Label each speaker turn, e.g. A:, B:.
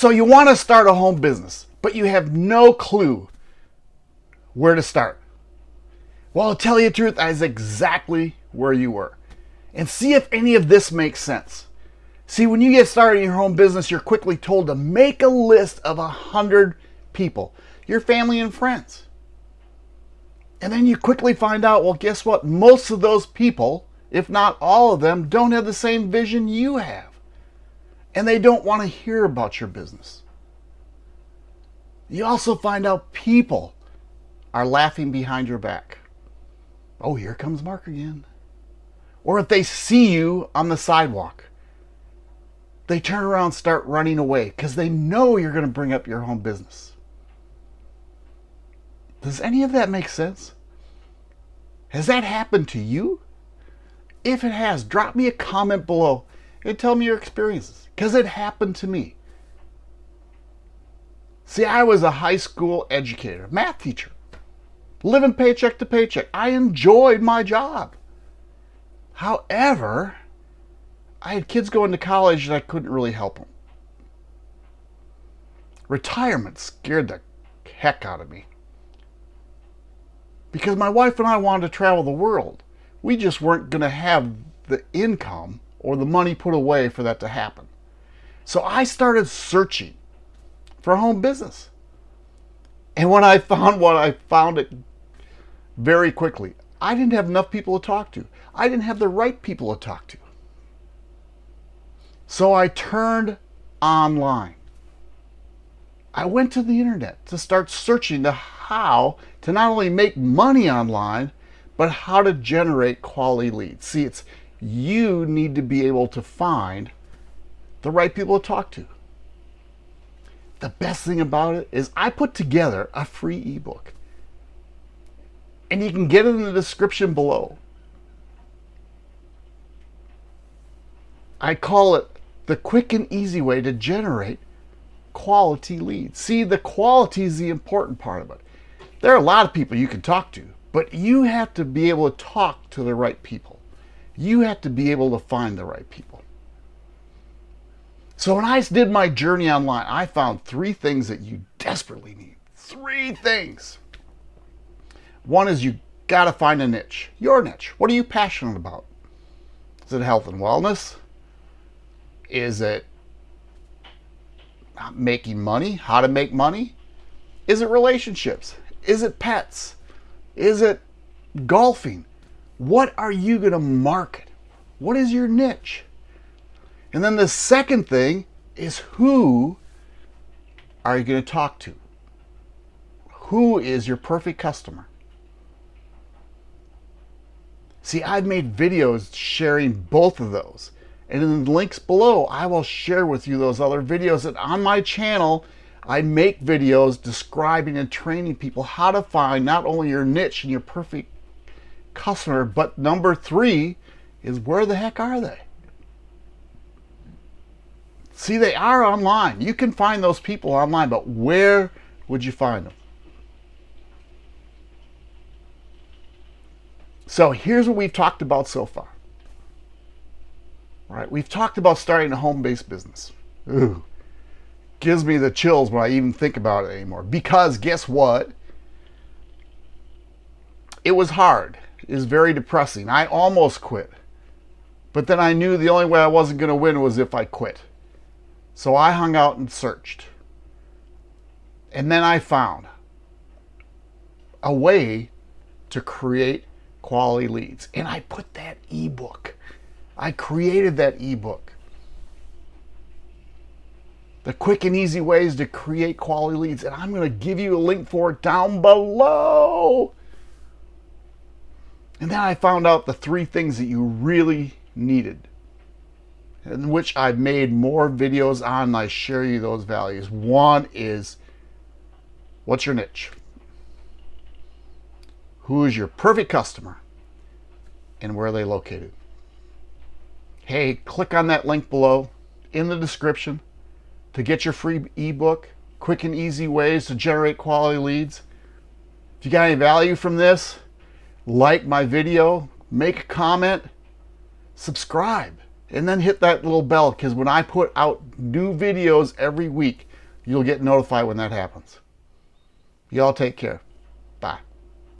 A: So you want to start a home business, but you have no clue where to start. Well, to tell you the truth, that is exactly where you were. And see if any of this makes sense. See, when you get started in your home business, you're quickly told to make a list of a hundred people, your family and friends. And then you quickly find out, well, guess what? Most of those people, if not all of them, don't have the same vision you have. And they don't want to hear about your business. You also find out people are laughing behind your back. Oh, here comes Mark again. Or if they see you on the sidewalk, they turn around start running away because they know you're going to bring up your home business. Does any of that make sense? Has that happened to you? If it has, drop me a comment below and tell me your experiences because it happened to me. See, I was a high school educator, math teacher, living paycheck to paycheck. I enjoyed my job. However, I had kids going to college and I couldn't really help them. Retirement scared the heck out of me because my wife and I wanted to travel the world. We just weren't going to have the income or the money put away for that to happen. So I started searching for a home business. And when I found one, I found it very quickly. I didn't have enough people to talk to. I didn't have the right people to talk to. So I turned online. I went to the internet to start searching the how to not only make money online, but how to generate quality leads. See, it's you need to be able to find the right people to talk to. The best thing about it is I put together a free ebook. And you can get it in the description below. I call it the quick and easy way to generate quality leads. See, the quality is the important part of it. There are a lot of people you can talk to, but you have to be able to talk to the right people. You have to be able to find the right people. So when I did my journey online, I found three things that you desperately need. Three things. One is you got to find a niche, your niche. What are you passionate about? Is it health and wellness? Is it making money? How to make money? Is it relationships? Is it pets? Is it golfing? What are you going to market? What is your niche? And then the second thing is who are you going to talk to? Who is your perfect customer? See, I've made videos sharing both of those. And in the links below, I will share with you those other videos that on my channel, I make videos describing and training people how to find not only your niche and your perfect customer, but number three is where the heck are they? See, they are online. You can find those people online, but where would you find them? So here's what we've talked about so far. Right, we've talked about starting a home-based business. Ooh, gives me the chills when I even think about it anymore. Because guess what? It was hard. Was very depressing. I almost quit. But then I knew the only way I wasn't going to win was if I quit. So I hung out and searched. And then I found a way to create quality leads. And I put that ebook. I created that ebook the quick and easy ways to create quality leads. And I'm going to give you a link for it down below. And then I found out the three things that you really needed, in which I've made more videos on, and I share you those values. One is, what's your niche? Who is your perfect customer? And where are they located? Hey, click on that link below in the description to get your free ebook, quick and easy ways to generate quality leads. If you got any value from this, like my video, make a comment, subscribe, and then hit that little bell because when I put out new videos every week, You'll get notified when that happens. Y'all take care.